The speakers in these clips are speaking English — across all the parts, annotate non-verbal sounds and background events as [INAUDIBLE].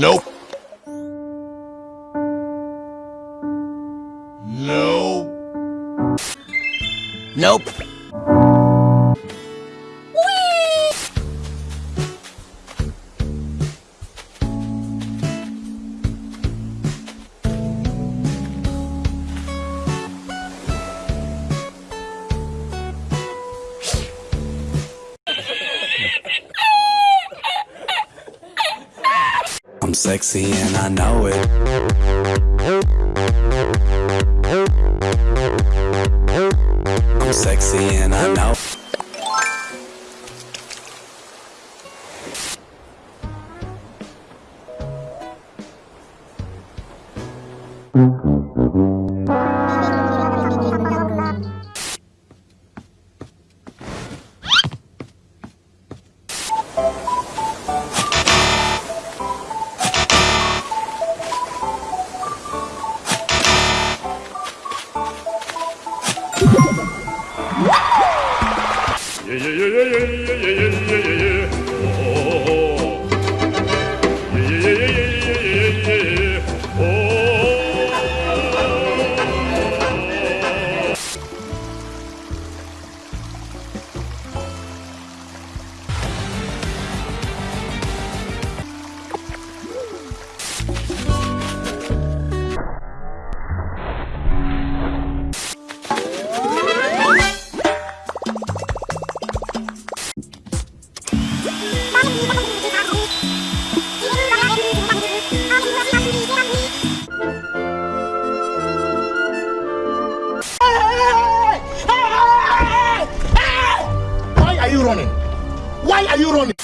Nope. Nope. Nope. I'm sexy and I know it. I'm sexy and I know. running?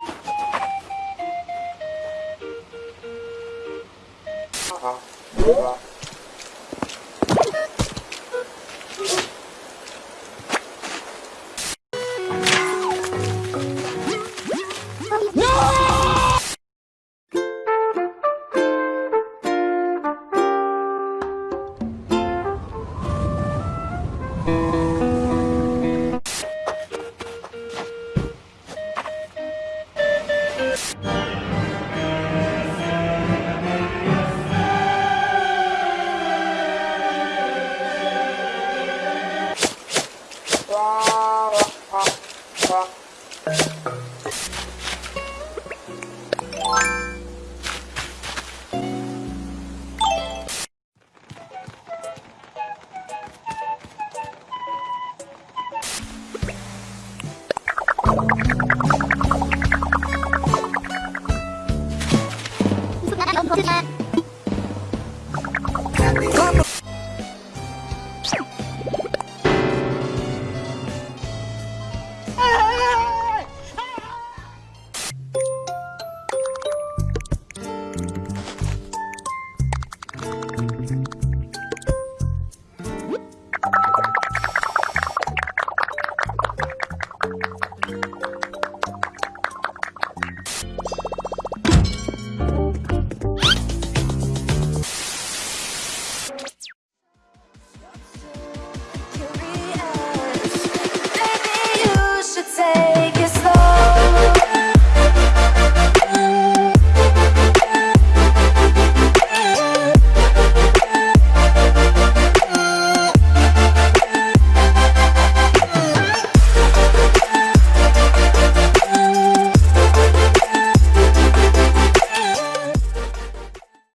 [LAUGHS] Opa! 不难，不难。